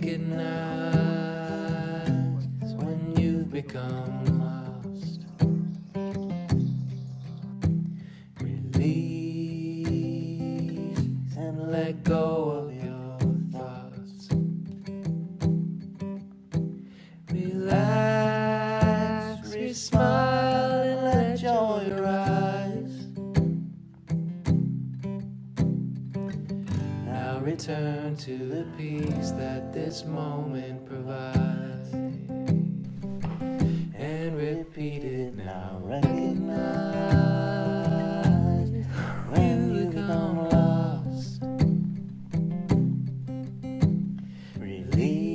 recognize when you've become this moment provides. And repeat it now. Recognize when you become lost. Release.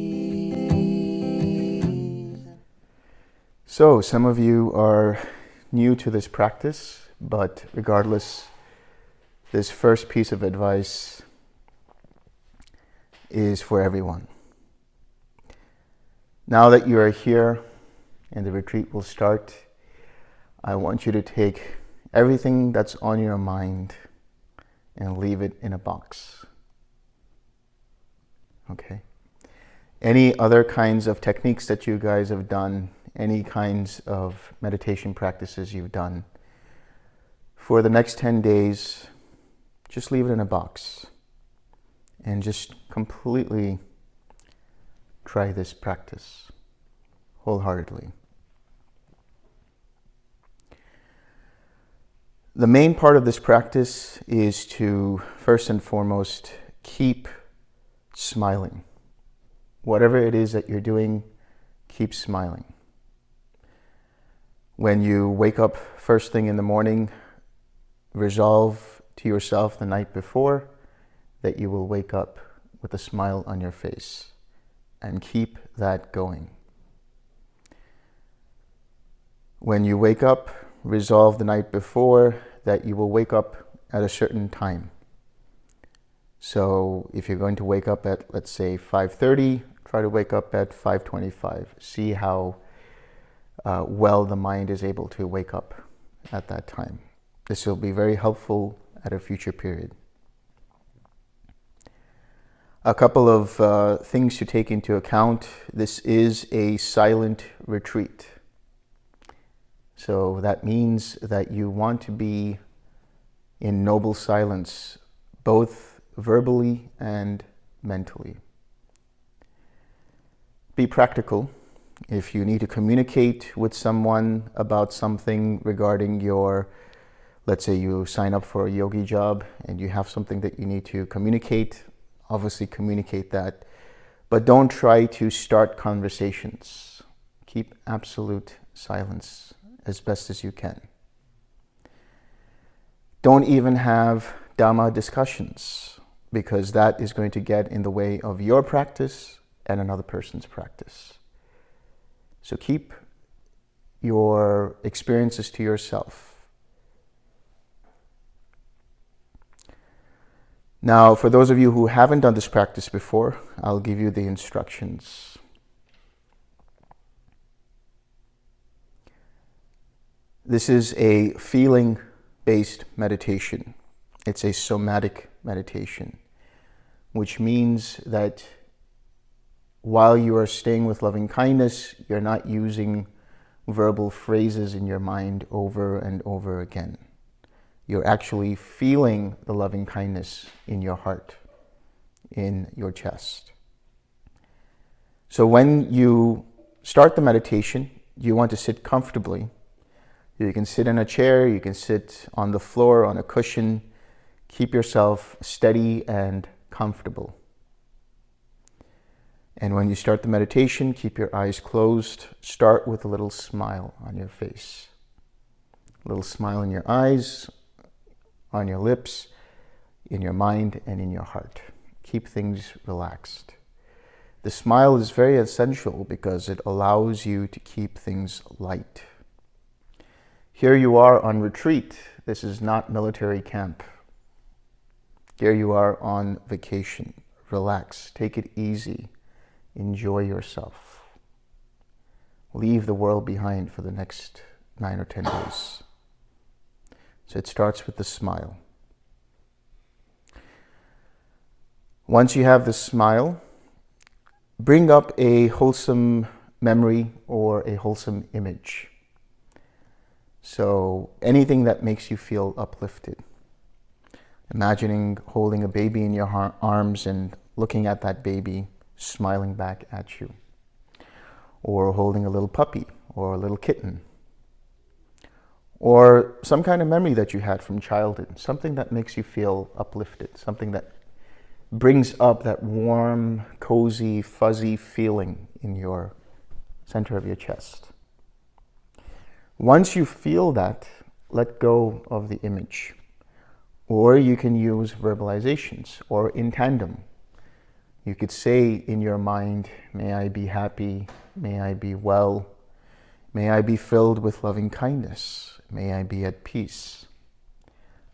So, some of you are new to this practice, but regardless, this first piece of advice is for everyone. Now that you are here and the retreat will start, I want you to take everything that's on your mind and leave it in a box. Okay? Any other kinds of techniques that you guys have done, any kinds of meditation practices you've done, for the next 10 days, just leave it in a box and just completely try this practice wholeheartedly. The main part of this practice is to first and foremost keep smiling. Whatever it is that you're doing, keep smiling. When you wake up first thing in the morning, resolve to yourself the night before that you will wake up with a smile on your face and keep that going. When you wake up, resolve the night before that you will wake up at a certain time. So if you're going to wake up at let's say 5:30, try to wake up at 5:25. See how uh, well the mind is able to wake up at that time. This will be very helpful at a future period. A couple of uh, things to take into account. This is a silent retreat. So that means that you want to be in noble silence, both verbally and mentally. Be practical. If you need to communicate with someone about something regarding your, let's say you sign up for a yogi job and you have something that you need to communicate, obviously communicate that. But don't try to start conversations. Keep absolute silence as best as you can. Don't even have Dhamma discussions because that is going to get in the way of your practice and another person's practice. So keep your experiences to yourself. Now, for those of you who haven't done this practice before, I'll give you the instructions. This is a feeling-based meditation. It's a somatic meditation, which means that while you are staying with loving kindness, you're not using verbal phrases in your mind over and over again. You're actually feeling the loving kindness in your heart, in your chest. So when you start the meditation, you want to sit comfortably you can sit in a chair, you can sit on the floor, on a cushion. Keep yourself steady and comfortable. And when you start the meditation, keep your eyes closed. Start with a little smile on your face. A little smile in your eyes, on your lips, in your mind, and in your heart. Keep things relaxed. The smile is very essential because it allows you to keep things light. Here you are on retreat. This is not military camp. Here you are on vacation. Relax, take it easy, enjoy yourself. Leave the world behind for the next nine or 10 days. So it starts with the smile. Once you have the smile, bring up a wholesome memory or a wholesome image. So anything that makes you feel uplifted. Imagining holding a baby in your arms and looking at that baby smiling back at you. Or holding a little puppy or a little kitten. Or some kind of memory that you had from childhood. Something that makes you feel uplifted. Something that brings up that warm, cozy, fuzzy feeling in your center of your chest. Once you feel that, let go of the image. Or you can use verbalizations or in tandem. You could say in your mind, may I be happy, may I be well, may I be filled with loving kindness, may I be at peace.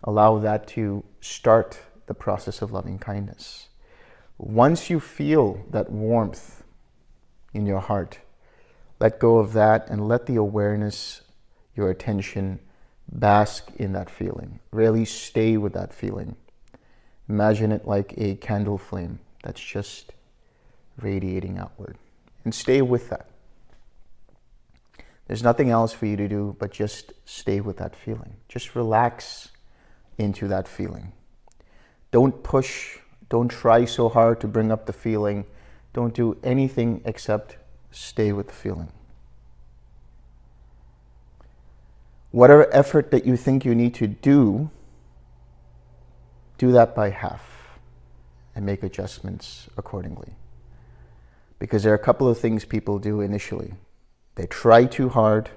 Allow that to start the process of loving kindness. Once you feel that warmth in your heart, let go of that and let the awareness, your attention, bask in that feeling. Really stay with that feeling. Imagine it like a candle flame that's just radiating outward. And stay with that. There's nothing else for you to do but just stay with that feeling. Just relax into that feeling. Don't push, don't try so hard to bring up the feeling. Don't do anything except stay with the feeling. Whatever effort that you think you need to do, do that by half and make adjustments accordingly. Because there are a couple of things people do initially. They try too hard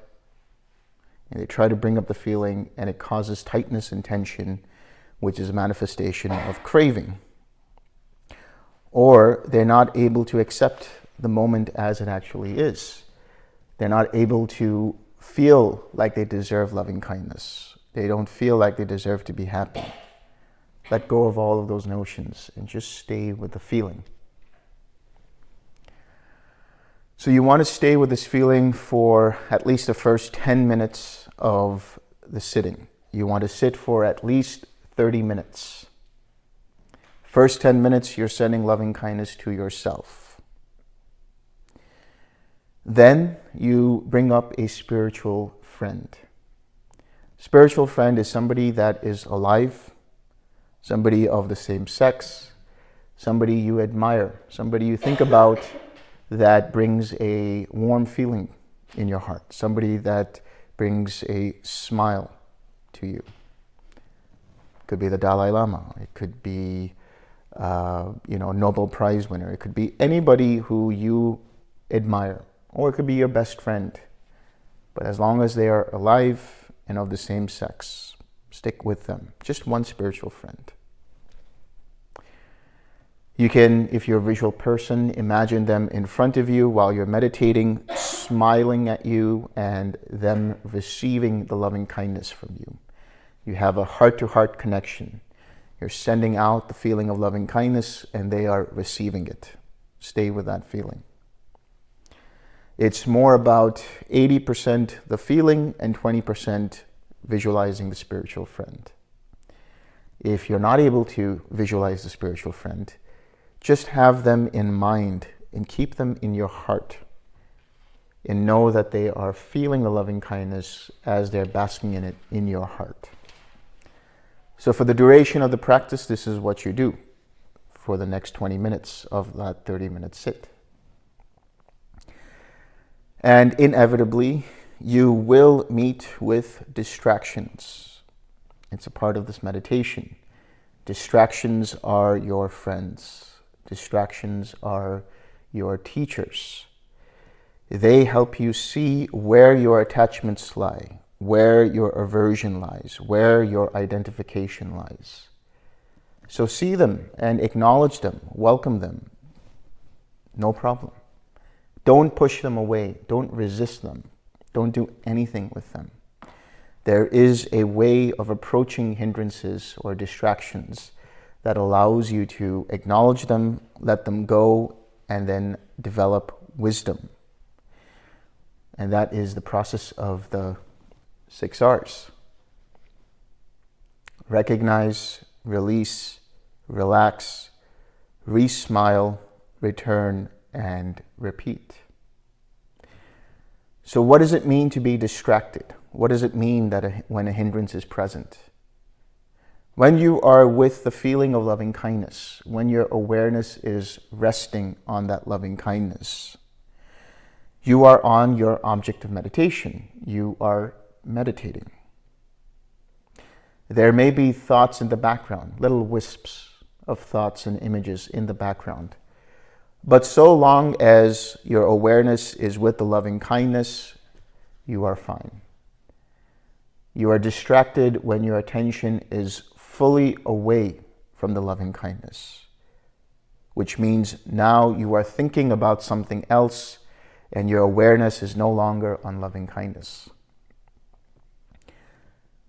and they try to bring up the feeling and it causes tightness and tension, which is a manifestation of craving. Or they're not able to accept the moment as it actually is. They're not able to feel like they deserve loving kindness. They don't feel like they deserve to be happy. Let go of all of those notions and just stay with the feeling. So you want to stay with this feeling for at least the first 10 minutes of the sitting. You want to sit for at least 30 minutes. First 10 minutes, you're sending loving kindness to yourself. Then you bring up a spiritual friend. Spiritual friend is somebody that is alive, somebody of the same sex, somebody you admire, somebody you think about that brings a warm feeling in your heart, somebody that brings a smile to you. It could be the Dalai Lama. It could be, uh, you know, a Nobel Prize winner. It could be anybody who you admire or it could be your best friend. But as long as they are alive and of the same sex, stick with them. Just one spiritual friend. You can, if you're a visual person, imagine them in front of you while you're meditating, smiling at you and them receiving the loving kindness from you. You have a heart-to-heart -heart connection. You're sending out the feeling of loving kindness and they are receiving it. Stay with that feeling. It's more about 80% the feeling and 20% visualizing the spiritual friend. If you're not able to visualize the spiritual friend, just have them in mind and keep them in your heart and know that they are feeling the loving kindness as they're basking in it in your heart. So for the duration of the practice, this is what you do for the next 20 minutes of that 30 minute sit. And inevitably, you will meet with distractions. It's a part of this meditation. Distractions are your friends. Distractions are your teachers. They help you see where your attachments lie, where your aversion lies, where your identification lies. So see them and acknowledge them, welcome them. No problem. Don't push them away. Don't resist them. Don't do anything with them. There is a way of approaching hindrances or distractions that allows you to acknowledge them, let them go, and then develop wisdom. And that is the process of the six R's. Recognize, release, relax, re-smile, return, and repeat. So what does it mean to be distracted? What does it mean that a, when a hindrance is present? When you are with the feeling of loving kindness, when your awareness is resting on that loving kindness, you are on your object of meditation. You are meditating. There may be thoughts in the background, little wisps of thoughts and images in the background. But so long as your awareness is with the loving kindness, you are fine. You are distracted when your attention is fully away from the loving kindness, which means now you are thinking about something else and your awareness is no longer on loving kindness.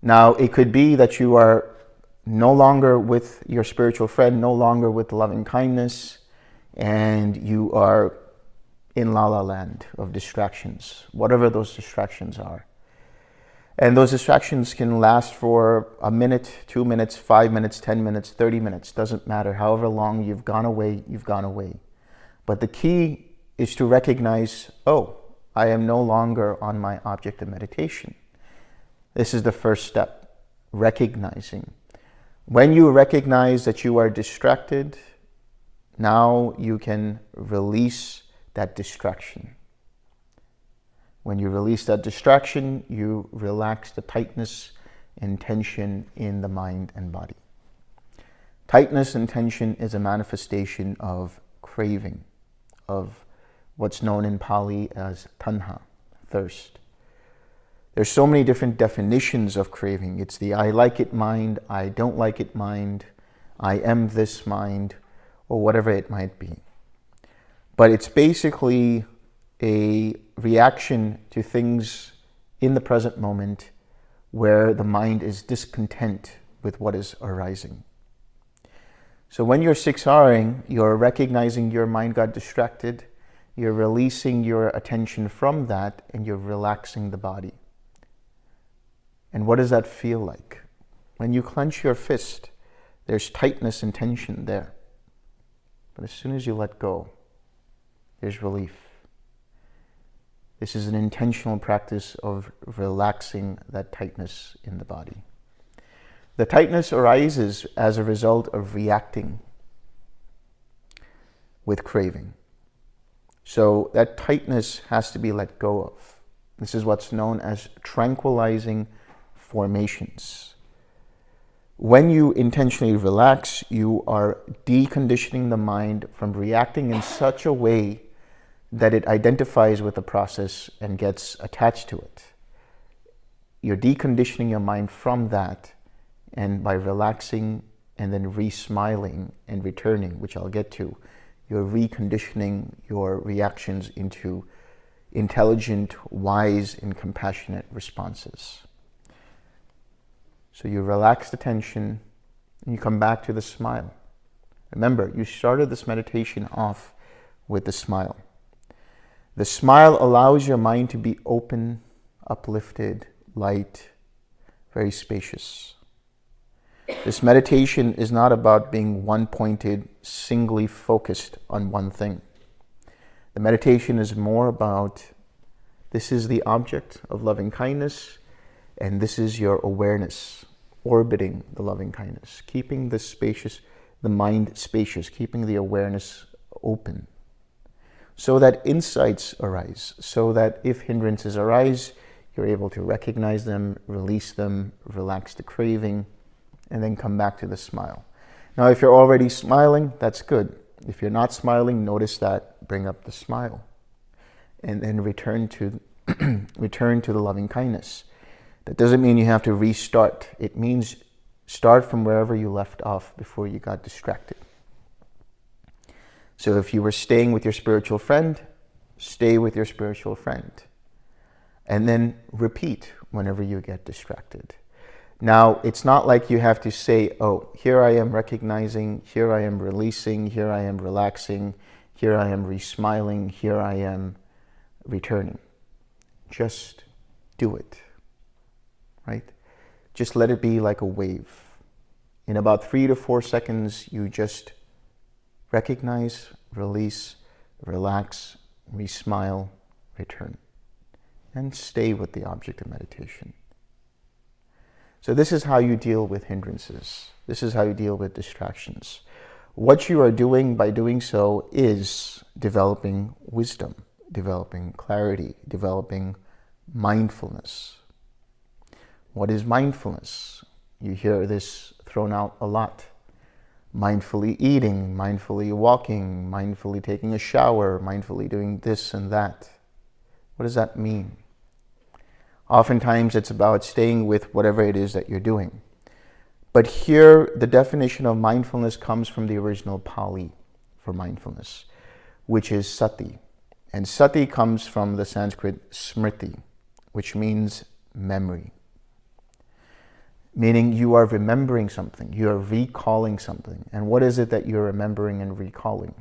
Now, it could be that you are no longer with your spiritual friend, no longer with loving kindness, and you are in la la land of distractions, whatever those distractions are. And those distractions can last for a minute, two minutes, five minutes, 10 minutes, 30 minutes, doesn't matter. However long you've gone away, you've gone away. But the key is to recognize, oh, I am no longer on my object of meditation. This is the first step, recognizing. When you recognize that you are distracted, now you can release that distraction. When you release that distraction, you relax the tightness and tension in the mind and body. Tightness and tension is a manifestation of craving, of what's known in Pali as tanha, thirst. There's so many different definitions of craving. It's the I like it mind, I don't like it mind, I am this mind, or whatever it might be. But it's basically a reaction to things in the present moment where the mind is discontent with what is arising. So when you're 6R-ing, you're recognizing your mind got distracted, you're releasing your attention from that, and you're relaxing the body. And what does that feel like? When you clench your fist, there's tightness and tension there. But as soon as you let go, there's relief. This is an intentional practice of relaxing that tightness in the body. The tightness arises as a result of reacting with craving. So that tightness has to be let go of. This is what's known as tranquilizing formations. When you intentionally relax, you are deconditioning the mind from reacting in such a way that it identifies with the process and gets attached to it. You're deconditioning your mind from that and by relaxing and then re-smiling and returning, which I'll get to, you're reconditioning your reactions into intelligent, wise, and compassionate responses. So you relax the tension and you come back to the smile. Remember, you started this meditation off with the smile. The smile allows your mind to be open, uplifted, light, very spacious. This meditation is not about being one-pointed, singly focused on one thing. The meditation is more about this is the object of loving kindness and this is your awareness orbiting the loving kindness, keeping the spacious, the mind spacious, keeping the awareness open, so that insights arise, so that if hindrances arise, you're able to recognize them, release them, relax the craving, and then come back to the smile. Now, if you're already smiling, that's good. If you're not smiling, notice that, bring up the smile, and then return to, return to the loving kindness. That doesn't mean you have to restart. It means start from wherever you left off before you got distracted. So if you were staying with your spiritual friend, stay with your spiritual friend. And then repeat whenever you get distracted. Now, it's not like you have to say, oh, here I am recognizing, here I am releasing, here I am relaxing, here I am re-smiling, here I am returning. Just do it right? Just let it be like a wave. In about three to four seconds, you just recognize, release, relax, re-smile, return. And stay with the object of meditation. So this is how you deal with hindrances. This is how you deal with distractions. What you are doing by doing so is developing wisdom, developing clarity, developing mindfulness. What is mindfulness? You hear this thrown out a lot. Mindfully eating, mindfully walking, mindfully taking a shower, mindfully doing this and that. What does that mean? Oftentimes it's about staying with whatever it is that you're doing. But here, the definition of mindfulness comes from the original Pali for mindfulness, which is sati. And sati comes from the Sanskrit smriti, which means memory. Meaning you are remembering something, you are recalling something. And what is it that you're remembering and recalling?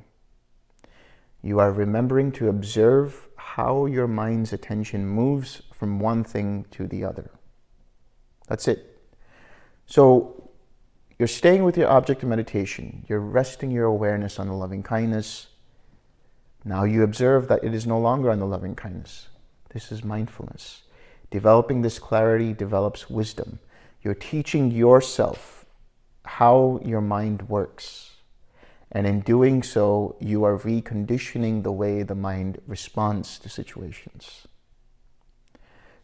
You are remembering to observe how your mind's attention moves from one thing to the other. That's it. So you're staying with your object of meditation. You're resting your awareness on the loving kindness. Now you observe that it is no longer on the loving kindness. This is mindfulness. Developing this clarity develops wisdom. You're teaching yourself how your mind works. And in doing so, you are reconditioning the way the mind responds to situations.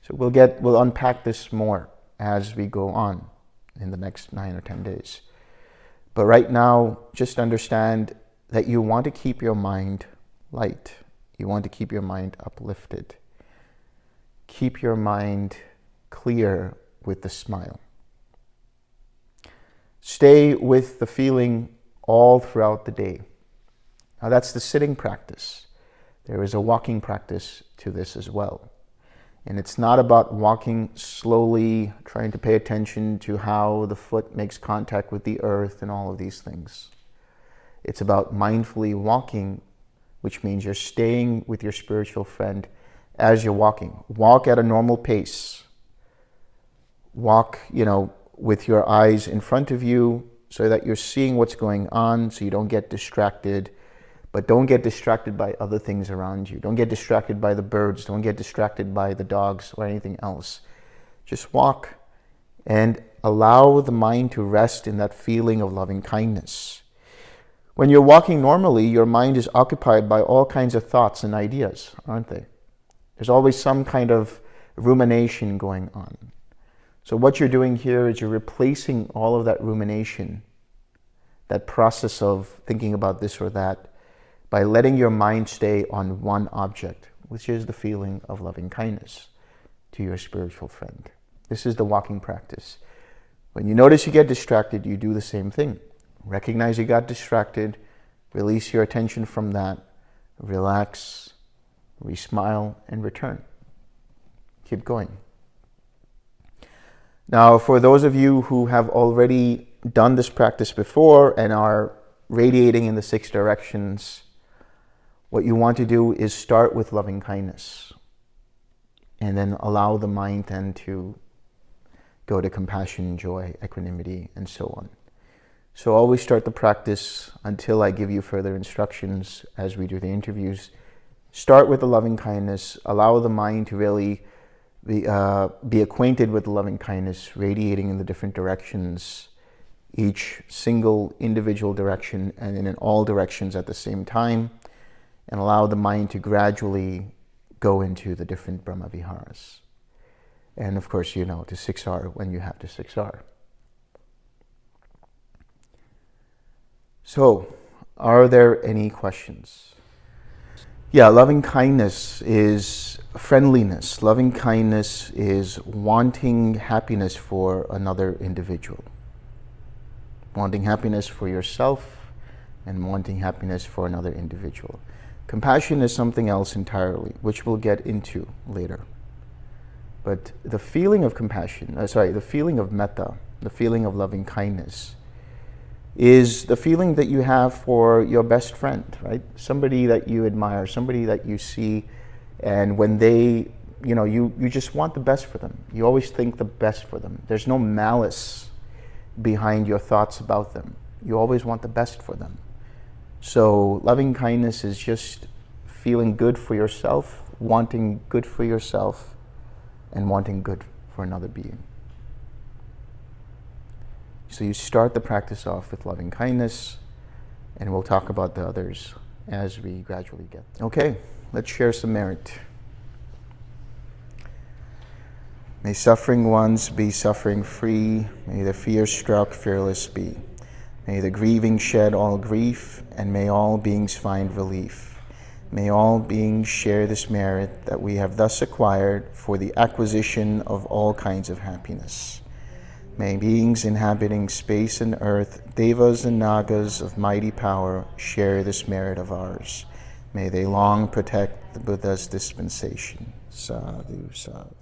So we'll get, we'll unpack this more as we go on in the next nine or 10 days. But right now, just understand that you want to keep your mind light. You want to keep your mind uplifted. Keep your mind clear with the smile. Stay with the feeling all throughout the day. Now that's the sitting practice. There is a walking practice to this as well. And it's not about walking slowly, trying to pay attention to how the foot makes contact with the earth and all of these things. It's about mindfully walking, which means you're staying with your spiritual friend as you're walking. Walk at a normal pace. Walk, you know, with your eyes in front of you so that you're seeing what's going on so you don't get distracted but don't get distracted by other things around you. Don't get distracted by the birds. Don't get distracted by the dogs or anything else. Just walk and allow the mind to rest in that feeling of loving kindness. When you're walking normally, your mind is occupied by all kinds of thoughts and ideas, aren't they? There's always some kind of rumination going on. So what you're doing here is you're replacing all of that rumination, that process of thinking about this or that, by letting your mind stay on one object, which is the feeling of loving kindness to your spiritual friend. This is the walking practice. When you notice you get distracted, you do the same thing. Recognize you got distracted, release your attention from that, relax, re-smile, and return. Keep going. Now, for those of you who have already done this practice before and are radiating in the six directions, what you want to do is start with loving kindness and then allow the mind then to go to compassion, joy, equanimity, and so on. So always start the practice until I give you further instructions as we do the interviews. Start with the loving kindness. Allow the mind to really be, uh, be acquainted with the loving kindness, radiating in the different directions, each single individual direction and in all directions at the same time and allow the mind to gradually go into the different Brahma Viharas. And of course, you know, to 6R when you have to 6R. So, are there any questions? Yeah, loving kindness is friendliness. Loving kindness is wanting happiness for another individual. Wanting happiness for yourself and wanting happiness for another individual. Compassion is something else entirely, which we'll get into later. But the feeling of compassion, uh, sorry, the feeling of metta, the feeling of loving kindness, is the feeling that you have for your best friend, right? Somebody that you admire, somebody that you see, and when they, you know, you, you just want the best for them. You always think the best for them. There's no malice behind your thoughts about them. You always want the best for them. So loving kindness is just feeling good for yourself, wanting good for yourself, and wanting good for another being. So you start the practice off with loving kindness, and we'll talk about the others as we gradually get. There. Okay, let's share some merit. May suffering ones be suffering free. May the fear struck fearless be. May the grieving shed all grief, and may all beings find relief. May all beings share this merit that we have thus acquired for the acquisition of all kinds of happiness. May beings inhabiting space and earth, devas and nagas of mighty power, share this merit of ours. May they long protect the Buddha's dispensation. Sadhu, sadhu.